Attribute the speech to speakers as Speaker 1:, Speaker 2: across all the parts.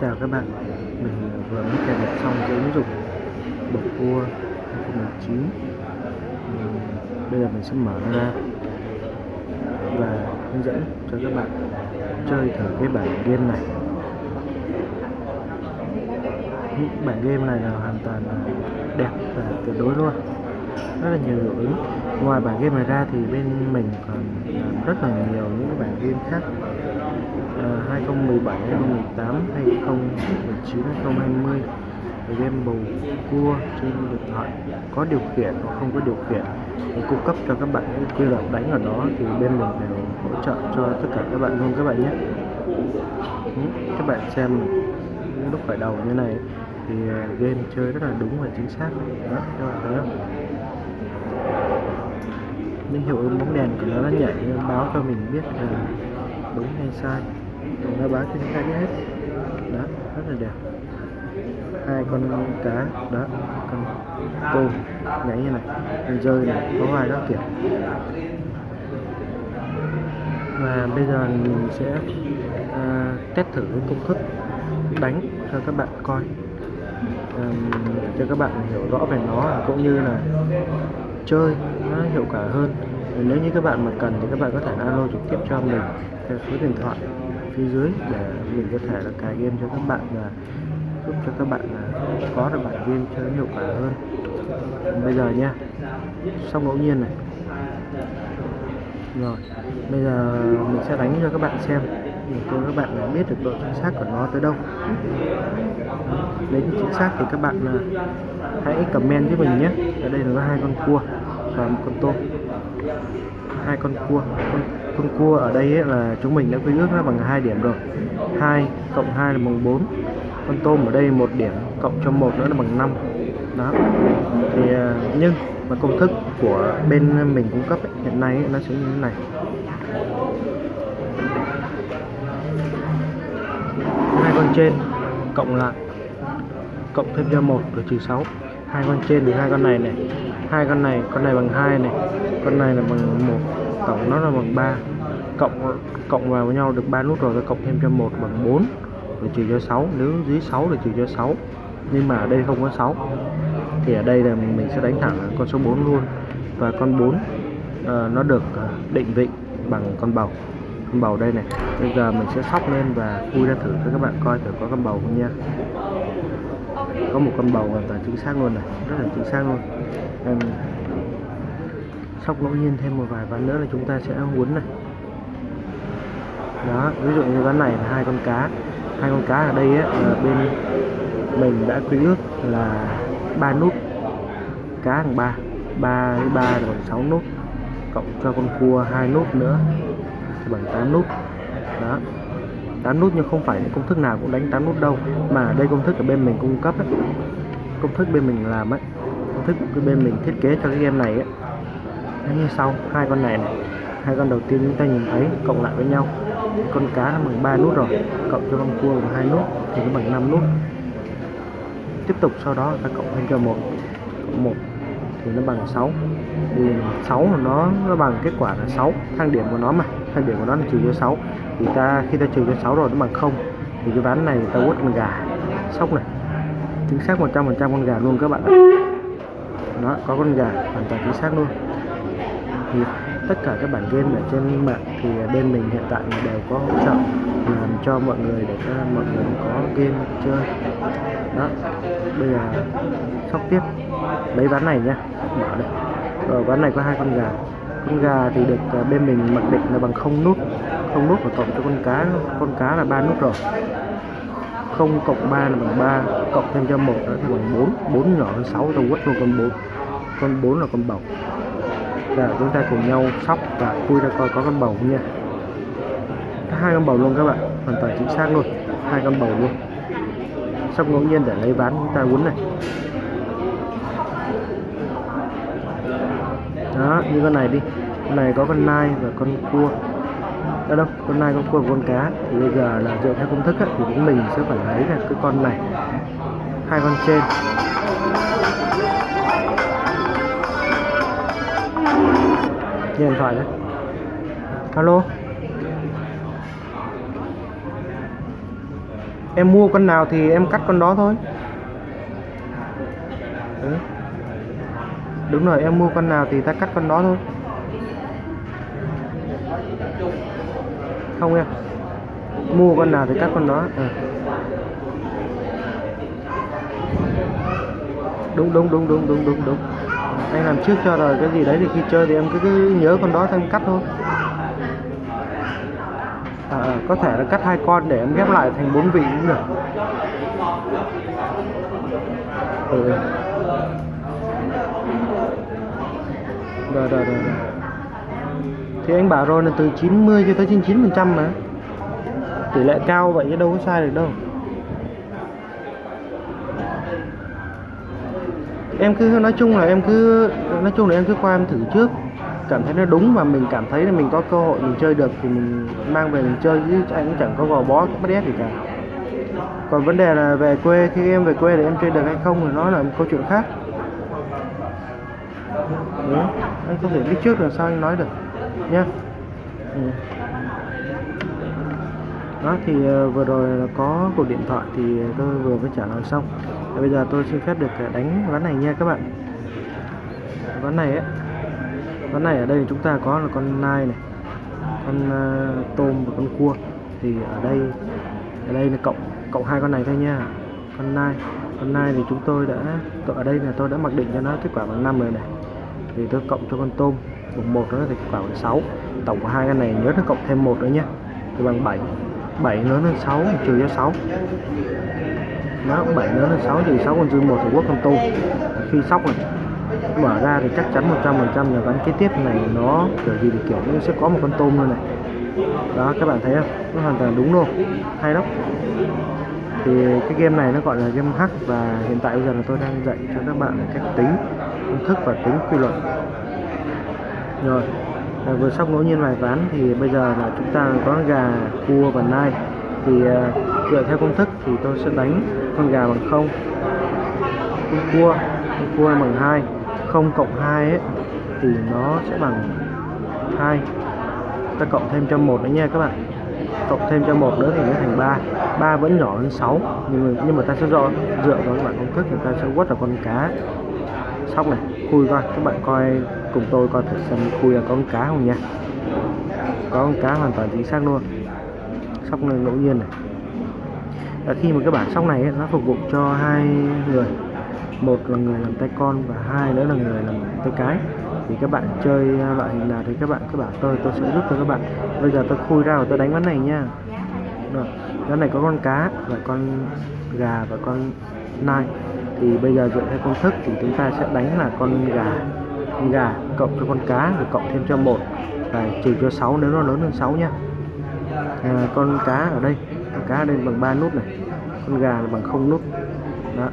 Speaker 1: Chào các bạn, mình vừa mới cài đặt xong cái ứng dụng bột cua 2019 Bây giờ mình sẽ mở nó ra và hướng dẫn cho các bạn chơi thử cái bản game này. Bản game này là hoàn toàn là đẹp và tuyệt đối luôn. Rất là nhiều hiệu ứng ngoài bản game này ra thì bên mình còn làm rất là nhiều những cái bản game khác. 2017, 2018, 2019, 2020 game bầu cua trên điện thoại có điều khiển hoặc không có điều khiển. Để cung cấp cho các bạn những quy luật đánh ở đó thì bên mình đều hỗ trợ cho tất cả các bạn luôn các bạn nhé. Ừ, các bạn xem lúc khởi đầu như này thì ờ, game chơi rất là đúng và chính xác. Đó các bạn thấy không? Những hiệu ứng bóng đèn của nó nó nhảy báo cho mình biết là đúng hay sai nó bán trên khai hết. Đó rất là đẹp. Hai con cá đó con tôm nhảy như này con rơi này có vài các kiểu và bây giờ mình sẽ à, test thử công thức đánh cho các bạn coi. À, cho các bạn hiểu rõ về nó cũng như là chơi nó hiệu quả hơn. Nếu như các bạn mà cần thì các bạn có thể alo trực tiếp cho mình theo số điện thoại phía dưới để mình có thể là cài game cho các bạn và giúp cho các bạn là có được bản game cho hiệu quả hơn. Bây giờ nha xong ngẫu nhiên này. Rồi bây giờ mình sẽ đánh cho các bạn xem để cho các bạn là biết được độ chính xác của nó tới đâu. Đến chính xác thì các bạn là hãy comment với mình nhé. Ở đây là có hai con cua và một con tôm. Hai con cua con, con cua ở đây ấy là chúng mình đã quy ước nó bằng hai điểm rồi. 2 cộng 2 là bằng 4 con tôm ở đây một điểm cộng cho một nữa là bằng 5 đó. Thì à, nhưng mà công thức của bên mình cung cấp ấy, hiện nay ấy, nó sẽ như thế này. Hai con trên cộng lại cộng thêm cho một rồi trừ 6 hai con trên thì hai con này này. Hai con này con này bằng hai này. Con này là bằng một tổng nó là bằng 3 cộng cộng vào với nhau được 3 nút rồi ta cộng thêm cho 1 bằng 4 rồi trừ cho 6 nếu dưới 6 thì trừ cho 6 nhưng mà ở đây không có 6 thì ở đây là mình sẽ đánh thẳng con số 4 luôn. Và con 4 uh, ờ, nó được ờ, định vị bằng con bầu. Con bầu đây này bây giờ mình sẽ sóc lên và khui ra thử cho các bạn coi thử có con bầu không nha. Có một con bầu hoàn toàn chính xác luôn này rất là chính xác luôn. Em sóc ngẫu nhiên thêm một vài ván nữa là chúng ta sẽ muốn này. Đó ví dụ như ván này là hai con cá. Hai con cá ở đây ấy, là bên mình đã quy ước là ba nút. Cá bằng ba. Ba với ba là bằng sáu nút cộng cho con cua hai nút nữa thì bằng 8 nút. Đó. 8 nút nhưng không phải công thức nào cũng đánh 8 nút đâu mà đây công thức ở bên mình cung cấp ấy. công thức bên mình làm ấy. Công thức bên mình thiết kế cho cái game này ấy nó như sau hai con này này, hai con đầu tiên chúng ta nhìn thấy cộng lại với nhau, con cá là bằng 3 nút rồi, cộng cho con cua bằng hai nút, thì nó bằng 5 nút. Tiếp tục sau đó ta cộng thêm cho một cộng một thì nó bằng 6 thì 6 của nó nó bằng kết quả là 6 thang điểm của nó mà, thang điểm của nó là trừ cho 6 thì ta, khi ta trừ cho 6 rồi nó bằng 0 thì cái ván này ta quất con gà. Sóc này. Chính xác 100% con gà luôn các bạn ạ. Đó, có con gà hoàn toàn chính xác luôn thì tất cả các bản game ở trên mạng thì bên mình hiện tại đều có hỗ trợ làm cho mọi người để cho mọi người có game chơi. Đó, bây giờ sóc tiếp. Lấy ván này nhá mở đây. Rồi ván này có hai con gà. Con gà thì được ờ, bên mình mặc định là bằng không nút. Không nút và cộng cho con cá con cá là ba nút rồi. Không cộng 3 là bằng 3 cộng thêm cho một nữa thì bằng 4 4 nhỏ hơn 6 tôi quất luôn con 4 con 4 là con bầu. Giờ chúng ta cùng nhau sóc và khui ra coi có con bầu không nha. Hai con bầu luôn các bạn hoàn toàn chính xác luôn hai con bầu luôn. Sóc ngẫu nhiên để lấy ván chúng ta quấn này. Đó như con này đi con này có con nai và con cua. Đó đâu con nai con cua và con cá. Thì bây giờ là dựa theo công thức á, thì chúng mình sẽ phải lấy là cái con này hai con trên. Điện thoại đấy alo. Em mua con nào thì em cắt con đó thôi. Ừ. đúng rồi, em mua con nào thì ta cắt con đó thôi. Không em. Mua con nào thì cắt con đó. Ừ. đúng đúng đúng đúng đúng đúng đúng anh làm trước cho rồi cái gì đấy thì khi chơi thì em cứ, cứ nhớ con đó thêm cắt thôi. À, à, có thể là cắt hai con để em ghép lại thành bốn vị cũng được. Ừ. rồi rồi rồi rồi. Thì anh bảo rồi là từ 90 cho tới 99 phần trăm mà. Tỷ lệ cao vậy chứ đâu có sai được đâu. Em cứ nói chung là em cứ, nói chung là em cứ qua em thử trước cảm thấy nó đúng và mình cảm thấy là mình có cơ hội mình chơi được thì mình mang về mình chơi, chứ anh cũng chẳng có gò bó, bắt ép gì cả còn vấn đề là về quê, khi em về quê để em chơi được hay không thì nó là một câu chuyện khác Đúng. anh không thể biết trước là sao anh nói được, nhá ừ đó thì ờ, vừa rồi là có cuộc điện thoại thì tôi vừa mới trả lời xong. Và bây giờ tôi xin phép được ờ, đánh ván này nha các bạn. Ván này ấy ván này ở đây chúng ta có là con nai này con uh, tôm và con cua. Thì ở đây ở đây là cộng cộng hai con này thôi nha. Con nai con nai thì chúng tôi đã ở đây là tôi đã mặc định cho nó kết quả bằng 5 rồi này. Thì tôi cộng cho con tôm bằng một nó thì kết quả bằng sáu. tổng của hai con này nhớ nó cộng thêm một nữa nhé thì bằng 7 7 lớn hơn 6 trừ cho 6 nó 7 lớn hơn 6 trừ 6 con dư 1 thì quốc con tu. Khi sóc này, mở ra thì chắc chắn 100% là ván kế tiếp này nó, kiểu gì thì kiểu nó sẽ có một con tôm luôn này. Đó, các bạn thấy không? Nó hoàn toàn đúng luôn. Hay lắm. Thì cái game này nó gọi là game hack và hiện tại bây giờ là tôi đang dạy cho các bạn cách tính, công thức và tính quy luật. Rồi à, vừa xong ngẫu nhiên vài ván thì bây giờ là chúng ta có gà cua và nai. Thì à, dựa theo công thức thì tôi sẽ đánh con gà bằng không con cua con cua bằng 2 0 cộng hai ấy thì nó sẽ bằng hai. ta cộng thêm cho một nữa nha các bạn. Cộng thêm cho một nữa thì nó thành 3 3 vẫn nhỏ hơn 6 nhưng mà, nhưng mà ta sẽ do dựa vào các bạn công thức thì ta sẽ quất vào con cá. Sóc này khui coi các bạn coi cùng tôi coi thử xem khui là có con cá không nha có con cá hoàn toàn chính xác luôn. Sóc này ngẫu nhiên này. Và khi mà các bạn sóc này ấy, nó phục vụ cho hai người. Một là người làm tay con và hai nữa là người làm tay cái. Thì các bạn chơi loại hình nào thì các bạn cứ bảo tôi tôi sẽ giúp cho các bạn. Bây giờ tôi khui ra và tôi đánh ván này nha. Rồi ván này có con cá và con gà và con nai. Thì bây giờ dựa theo công thức thì chúng ta sẽ đánh là con gà con gà cộng cho con cá rồi cộng thêm cho một. Và trừ cho 6 nếu nó lớn hơn 6 nha à, con cá ở đây con cá ở đây bằng 3 nút này con gà là bằng không nút. Đó.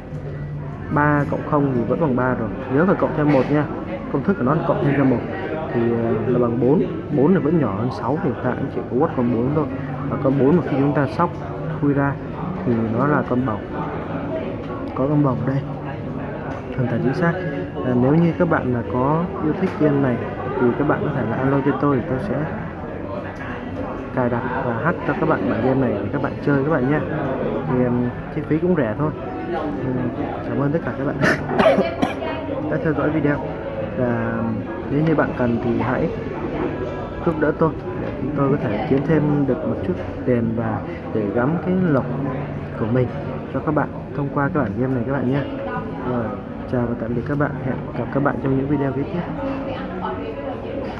Speaker 1: 3 cộng 0 thì vẫn bằng 3 rồi. Nhớ phải cộng thêm một nha công thức của nó là cộng thêm cho một. Thì à, là bằng 4 4 là vẫn nhỏ hơn 6 thì ta cũng chỉ có quất con 4 thôi. Và con 4 mà khi chúng ta sóc khui ra thì nó là con bồng có con bồng đây. Hoàn toàn chính xác à, nếu như các bạn là có yêu thích game này thì các bạn có thể là alo cho tôi thì tôi sẽ cài đặt và hack cho các bạn bản game này để các bạn chơi các bạn nhé. Thì um, chi phí cũng rẻ thôi. Um, cảm ơn tất cả các bạn đã theo dõi video. Và nếu như bạn cần thì hãy giúp đỡ tôi để chúng tôi có thể kiếm thêm được một chút tiền và để gắm cái lộc của mình cho các bạn thông qua cái bản game này các bạn nhé. Rồi chào và tạm biệt các bạn. Hẹn gặp các bạn trong những video kế tiếp.